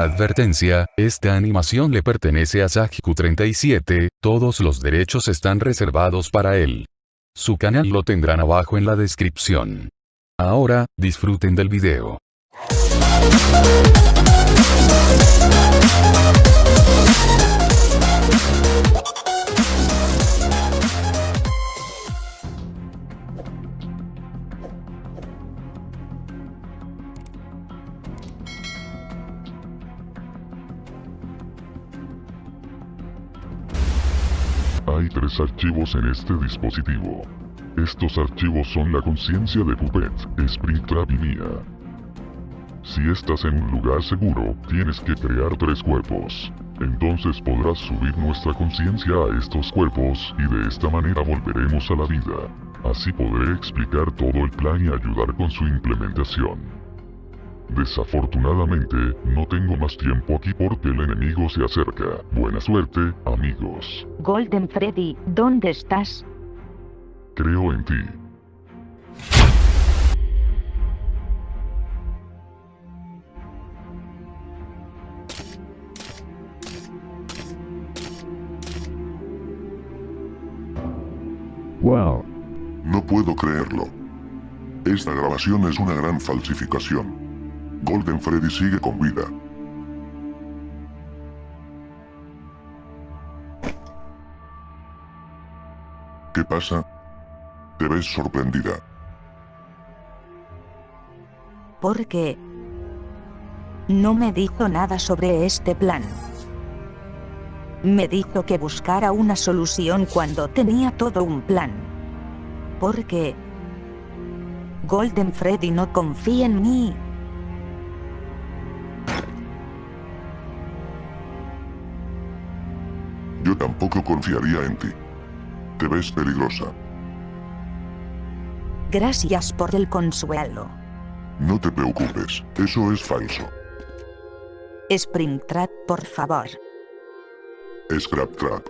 Advertencia, esta animación le pertenece a Sajku37, todos los derechos están reservados para él. Su canal lo tendrán abajo en la descripción. Ahora, disfruten del video. Hay tres archivos en este dispositivo. Estos archivos son la conciencia de Puppet, Springtrap y mía. Si estás en un lugar seguro, tienes que crear tres cuerpos. Entonces podrás subir nuestra conciencia a estos cuerpos y de esta manera volveremos a la vida. Así podré explicar todo el plan y ayudar con su implementación. Desafortunadamente, no tengo más tiempo aquí porque el enemigo se acerca. Buena suerte, amigos. Golden Freddy, ¿dónde estás? Creo en ti. Wow. No puedo creerlo. Esta grabación es una gran falsificación. Golden Freddy sigue con vida. ¿Qué pasa? Te ves sorprendida. Porque... No me dijo nada sobre este plan. Me dijo que buscara una solución cuando tenía todo un plan. Porque... Golden Freddy no confía en mí. Yo tampoco confiaría en ti. Te ves peligrosa. Gracias por el consuelo. No te preocupes, eso es falso. Springtrap, por favor. Scrap Trap.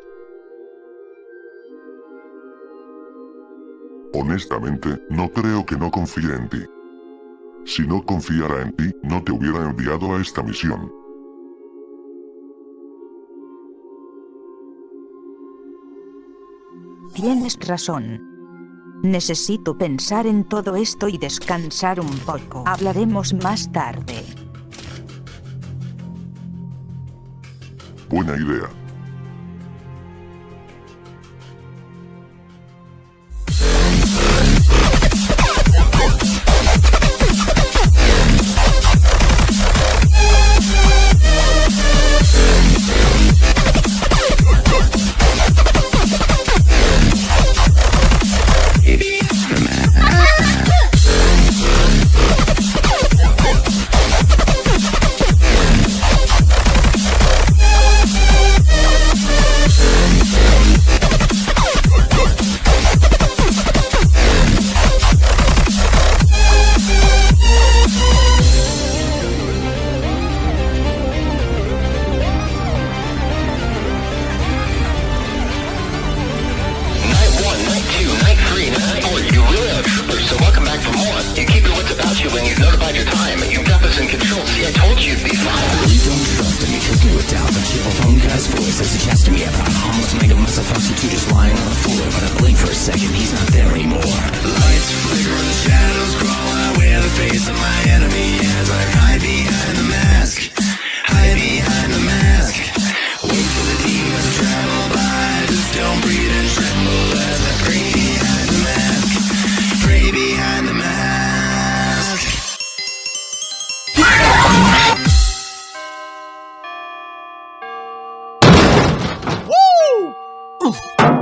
Honestamente, no creo que no confíe en ti. Si no confiara en ti, no te hubiera enviado a esta misión. Tienes razón. Necesito pensar en todo esto y descansar un poco. Hablaremos más tarde. Buena idea. You when you've notified your time. You've got this in control. See, I told you'd be fine. You don't trust you just knew it down The cheerful phone guy's voice as he to me about a mess of two just lying on the floor But I blink for a second, he's not there move!